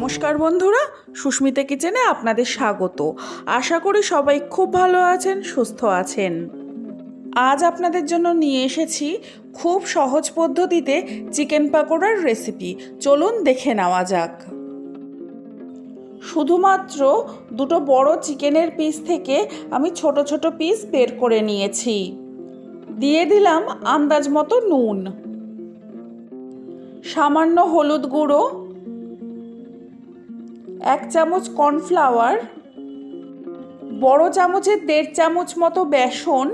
নমস্কার বন্ধুরা, সুস্মিতা কিচেনে আপনাদের স্বাগত। আশা করি সবাই খুব ভালো আছেন, সুস্থ আছেন। আজ আপনাদের জন্য নিয়ে এসেছি খুব সহজ পদ্ধতিতে চিকেন পাকোড়ার রেসিপি চলুন দেখে নেওয়া যাক। শুধুমাত্র দুটো বড় চিকেনের পিস থেকে আমি ছোট ছোট পিস বের করে নিয়েছি। দিয়ে দিলাম আন্দাজ মতো নুন। সামান্য হলুদ গুঁড়ো এক চামচ কর্নফ্লাওয়ার, বড় চামচের দেড় চামচ মতো বেসন,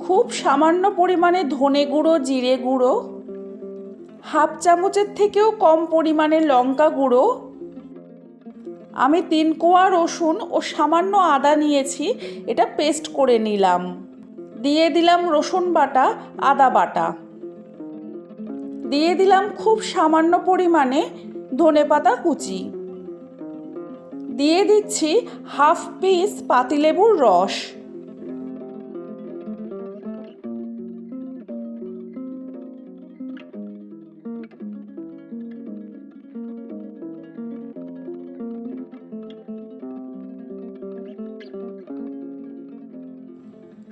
খুব সামান্য পরিমাণে ধনে গুঁড়ো, জিরে গুঁড়ো, হাফ চামচের থেকেও কম পরিমাণে লঙ্কা গুঁড়ো, আমি তিন কোয়া রসুন ও সামান্য আদা নিয়েছি, এটা পেস্ট করে নিলাম। দিয়ে দিলাম রসুন বাটা, আদা বাটা। দিয়ে দিলাম খুব সামান্য পরিমাণে ধনে পাতা কুচি। দিয়ে দিচ্ছি হাফ পিস পাতিলেবুর রস।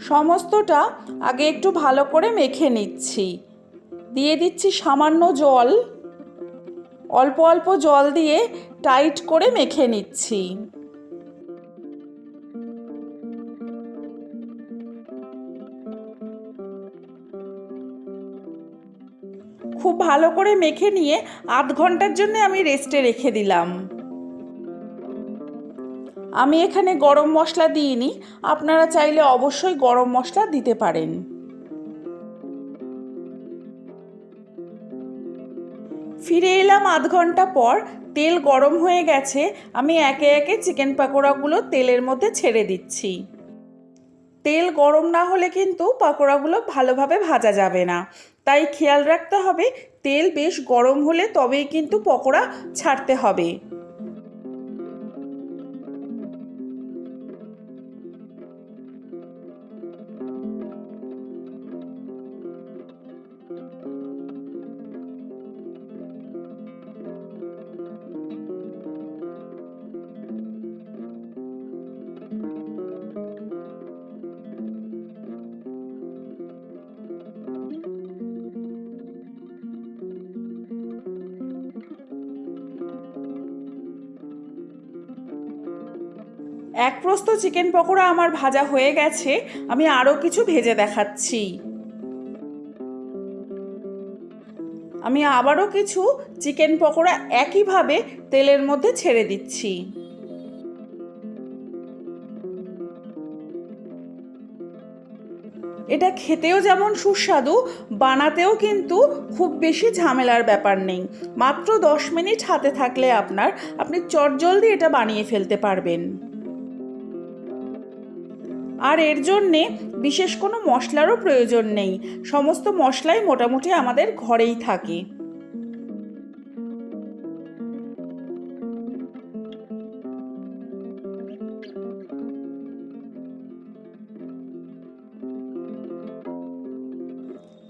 সমস্তটা আগে একটু ভালো করে মেখে নিচ্ছি। দিয়ে দিচ্ছি সামান্য জল। অল্প অল্প জল দিয়ে টাইট করে মেখে নিচ্ছি। খুব ভালো করে মেখে নিয়ে আধ ঘণ্টার জন্য আমি রেস্টে রেখে দিলাম। আমি এখানে গরম মশলা দিইনি। আপনারা চাইলে অবশ্যই গরম মশলা দিতে পারেন। ফিরে এলাম আধ ঘণ্টা পর, তেল গরম হয়ে গেছে, আমি একে একে চিকেন পাকোড়াগুলো তেলের মধ্যে ছেড়ে দিচ্ছি। তেল গরম না হলে কিন্তু পাকোড়াগুলো ভালোভাবে ভাজা যাবে না। তাই খেয়াল রাখতে হবে, তেল বেশ গরম হলে তবেই কিন্তু পকোড়া ছাড়তে হবে। এক প্রস্ত চিকেন পকোড়া আমার ভাজা হয়ে গেছে, আমি আরও কিছু ভেজে দেখাচ্ছি। আমি আবারও কিছু চিকেন পকোড়া একইভাবে তেলের মধ্যে ছেড়ে দিচ্ছি। এটা খেতেও যেমন সুস্বাদু, বানাতেও কিন্তু খুব বেশি ঝামেলার ব্যাপার নেই। মাত্র দশ মিনিট হাতে থাকলে আপনার, আপনি চটজলদি এটা বানিয়ে ফেলতে পারবেন। আর এর জন্যে বিশেষ কোনো মশলারও প্রয়োজন নেই। সমস্ত মশলাই মোটামুটি আমাদের ঘরেই থাকে।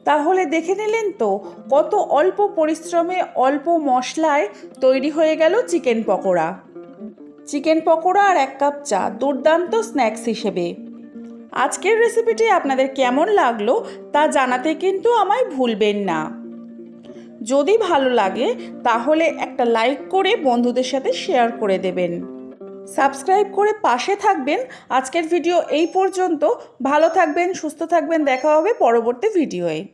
তাহলে দেখে নিলেন তো, কত অল্প পরিশ্রমে অল্প মশলায় তৈরি হয়ে গেল চিকেন পকোড়া। চিকেন পকোড়া আর এক কাপ চা, দুর্দান্ত স্ন্যাক্স হিসেবে। আজকের রেসিপিটি আপনাদের কেমন লাগল তা জানাতে কিন্তু আমায় ভুলবেন না। যদি ভালো লাগে, তাহলে একটা লাইক করে বন্ধুদের সাথে শেয়ার করে দেবেন। সাবস্ক্রাইব করে পাশে থাকবেন। আজকের ভিডিও এই পর্যন্ত। ভালো থাকবেন, সুস্থ থাকবেন। দেখা হবে পরবর্তী ভিডিওয়ে